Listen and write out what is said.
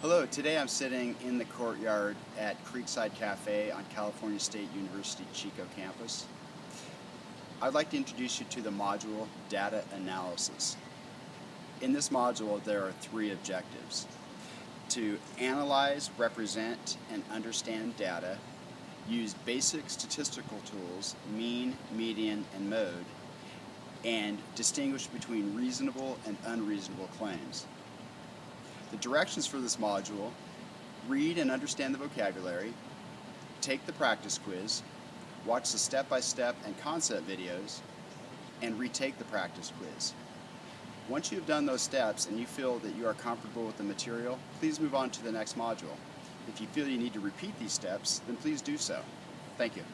Hello, today I'm sitting in the courtyard at Creekside Cafe on California State University Chico campus. I'd like to introduce you to the module Data Analysis. In this module there are three objectives. To analyze, represent, and understand data, use basic statistical tools, mean, median, and mode, and distinguish between reasonable and unreasonable claims. The directions for this module, read and understand the vocabulary, take the practice quiz, watch the step-by-step -step and concept videos, and retake the practice quiz. Once you've done those steps and you feel that you are comfortable with the material, please move on to the next module. If you feel you need to repeat these steps, then please do so. Thank you.